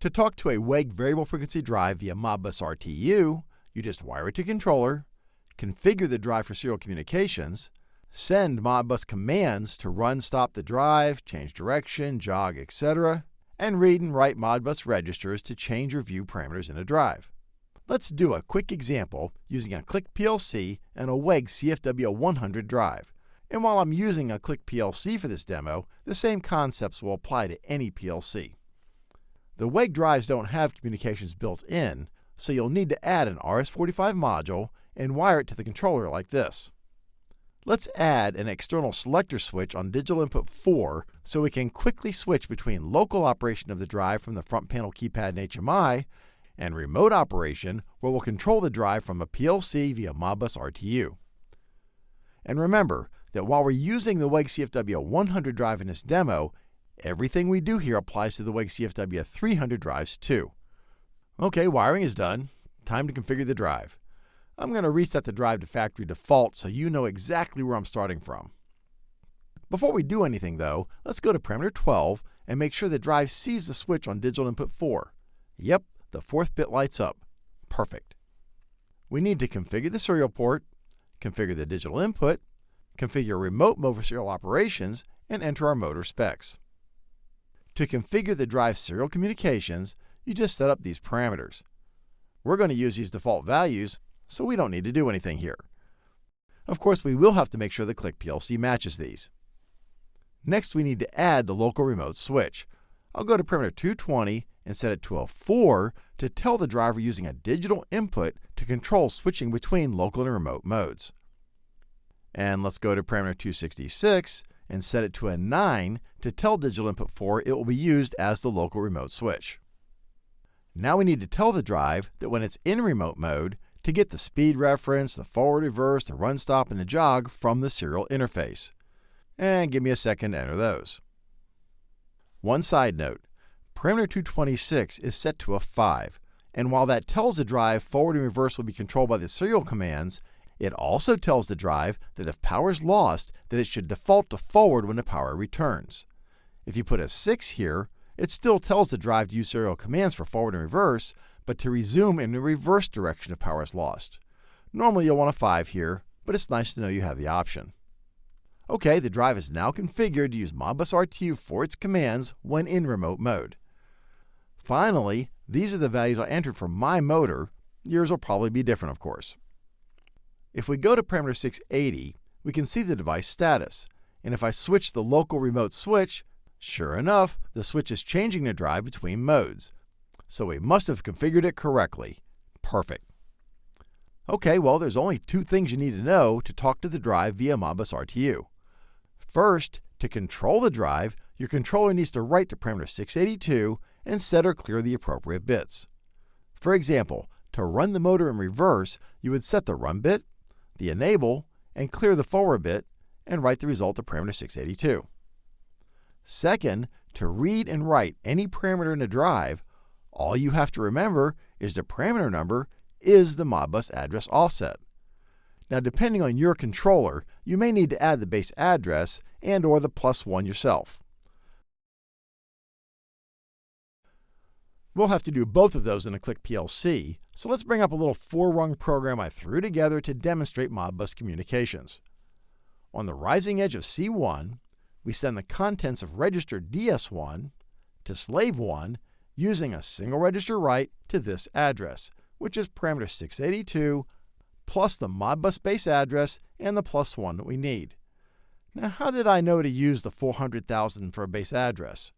To talk to a WEG variable frequency drive via Modbus RTU, you just wire it to controller, configure the drive for serial communications, send Modbus commands to run stop the drive, change direction, jog, etc., and read and write Modbus registers to change or view parameters in a drive. Let's do a quick example using a Click PLC and a WEG CFW100 drive. And while I'm using a Click PLC for this demo, the same concepts will apply to any PLC. The WEG drives don't have communications built in, so you'll need to add an RS-485 module and wire it to the controller like this. Let's add an external selector switch on digital input 4 so we can quickly switch between local operation of the drive from the front panel keypad and HMI and remote operation where we'll control the drive from a PLC via Modbus RTU. And remember that while we're using the WEG CFW 100 drive in this demo, Everything we do here applies to the WEG CFW 300 drives too. Okay, wiring is done. Time to configure the drive. I'm going to reset the drive to factory default so you know exactly where I'm starting from. Before we do anything though, let's go to parameter 12 and make sure the drive sees the switch on digital input 4. Yep, the fourth bit lights up. Perfect. We need to configure the serial port, configure the digital input, configure remote mode for serial operations, and enter our motor specs. To configure the drive serial communications, you just set up these parameters. We're going to use these default values, so we don't need to do anything here. Of course, we will have to make sure the Click PLC matches these. Next, we need to add the local remote switch. I'll go to parameter 220 and set it to a 4 to tell the driver using a digital input to control switching between local and remote modes. And let's go to parameter 266 and set it to a 9 to tell digital input 4 it will be used as the local remote switch. Now we need to tell the drive that when it's in remote mode, to get the speed reference, the forward reverse, the run stop, and the jog from the serial interface. And give me a second to enter those. One side note, parameter 226 is set to a 5, and while that tells the drive forward and reverse will be controlled by the serial commands, it also tells the drive that if power is lost, that it should default to forward when the power returns. If you put a 6 here, it still tells the drive to use serial commands for forward and reverse, but to resume in the reverse direction if power is lost. Normally you'll want a 5 here, but it's nice to know you have the option. OK, the drive is now configured to use Modbus RTU for its commands when in remote mode. Finally, these are the values I entered for my motor. Yours will probably be different, of course. If we go to parameter 680, we can see the device status. And if I switch the local remote switch, sure enough, the switch is changing the drive between modes. So we must have configured it correctly. Perfect. Okay, well, there's only two things you need to know to talk to the drive via Modbus RTU. First, to control the drive, your controller needs to write to parameter 682 and set or clear the appropriate bits. For example, to run the motor in reverse, you would set the run bit, the enable, and clear the forward bit, and write the result to parameter 682. Second, to read and write any parameter in a drive, all you have to remember is the parameter number is the Modbus address offset. Now, depending on your controller, you may need to add the base address and or the plus 1 yourself. We'll have to do both of those in a Click PLC, so let's bring up a little four-rung program I threw together to demonstrate Modbus communications. On the rising edge of C1, we send the contents of register DS1 to slave 1 using a single register write to this address, which is parameter 682 plus the Modbus base address and the plus 1 that we need. Now, how did I know to use the 400,000 for a base address?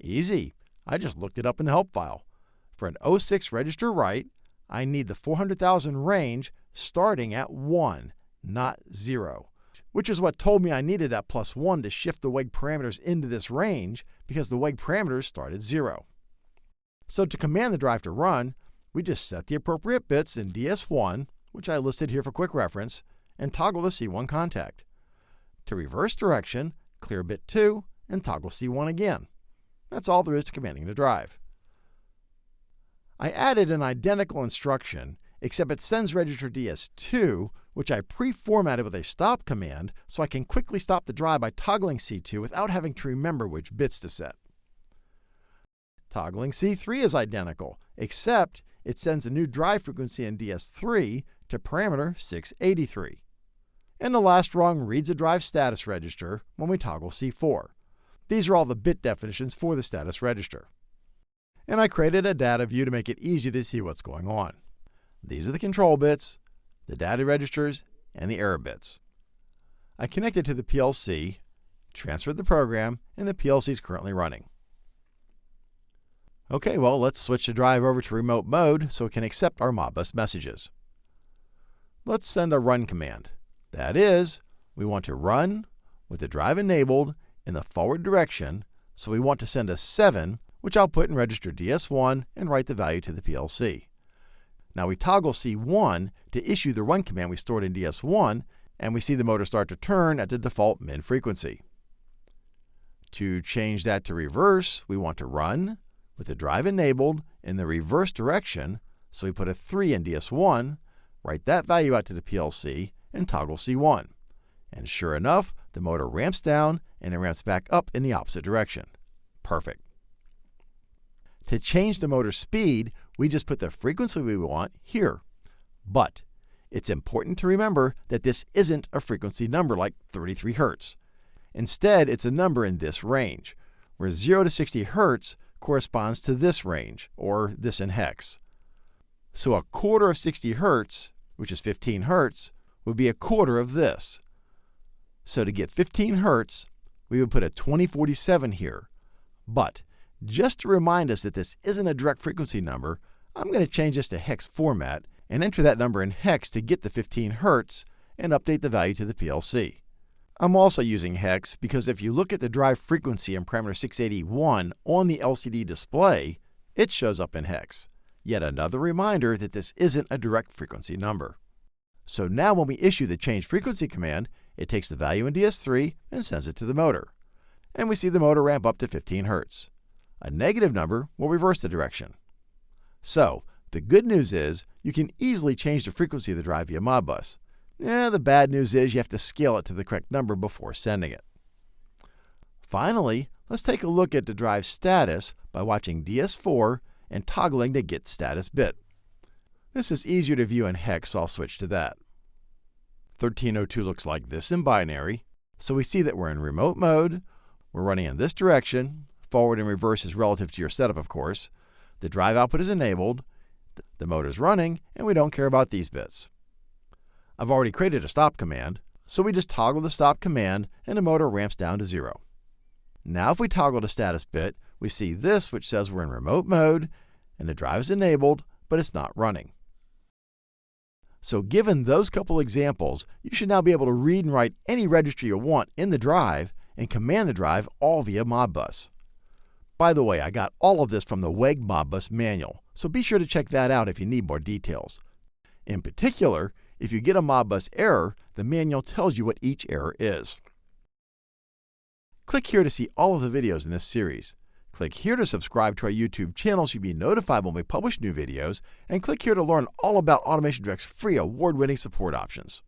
Easy. I just looked it up in the help file. For an 06 register write, I need the 400,000 range starting at 1, not 0, which is what told me I needed that plus 1 to shift the WEG parameters into this range because the WEG parameters start at 0. So to command the drive to run, we just set the appropriate bits in DS1, which I listed here for quick reference, and toggle the C1 contact. To reverse direction, clear bit 2 and toggle C1 again. That's all there is to commanding the drive. I added an identical instruction, except it sends register DS2, which I pre-formatted with a stop command so I can quickly stop the drive by toggling C2 without having to remember which bits to set. Toggling C3 is identical, except it sends a new drive frequency in DS3 to parameter 683. And the last rung reads a drive status register when we toggle C4. These are all the bit definitions for the status register. And I created a data view to make it easy to see what's going on. These are the control bits, the data registers, and the error bits. I connected to the PLC, transferred the program, and the PLC is currently running. Okay, well, let's switch the drive over to remote mode so it can accept our Modbus messages. Let's send a run command. That is, we want to run with the drive enabled in the forward direction, so we want to send a 7, which I'll put in register DS1 and write the value to the PLC. Now we toggle C1 to issue the run command we stored in DS1, and we see the motor start to turn at the default min frequency. To change that to reverse, we want to run with the drive enabled in the reverse direction, so we put a 3 in DS1, write that value out to the PLC, and toggle C1. And sure enough, the motor ramps down and it ramps back up in the opposite direction. Perfect. To change the motor speed, we just put the frequency we want here. But it's important to remember that this isn't a frequency number like 33 Hz. Instead, it's a number in this range, where 0 to 60 Hz corresponds to this range, or this in hex. So a quarter of 60 Hz, which is 15 Hz, would be a quarter of this. So to get 15 Hz, we would put a 2047 here. But just to remind us that this isn't a direct frequency number, I'm going to change this to hex format and enter that number in hex to get the 15 Hz and update the value to the PLC. I'm also using hex because if you look at the drive frequency in parameter 681 on the LCD display, it shows up in hex. Yet another reminder that this isn't a direct frequency number. So now when we issue the change frequency command, it takes the value in DS3 and sends it to the motor. And we see the motor ramp up to 15 Hz. A negative number will reverse the direction. So, the good news is you can easily change the frequency of the drive via Modbus. The bad news is you have to scale it to the correct number before sending it. Finally, let's take a look at the drive status by watching DS4 and toggling the Get Status bit. This is easier to view in hex, so I'll switch to that. 1302 looks like this in binary, so we see that we're in remote mode, we're running in this direction, forward and reverse is relative to your setup, of course, the drive output is enabled, the motor is running, and we don't care about these bits. I've already created a stop command, so we just toggle the stop command and the motor ramps down to zero. Now if we toggle the status bit, we see this which says we're in remote mode and the drive is enabled, but it's not running. So given those couple examples, you should now be able to read and write any registry you want in the drive and command the drive all via Modbus. By the way, I got all of this from the WEG Modbus manual, so be sure to check that out if you need more details. In particular, if you get a Modbus error, the manual tells you what each error is. Click here to see all of the videos in this series. Click here to subscribe to our YouTube channel so you'll be notified when we publish new videos, and click here to learn all about Automation Direct's free award-winning support options.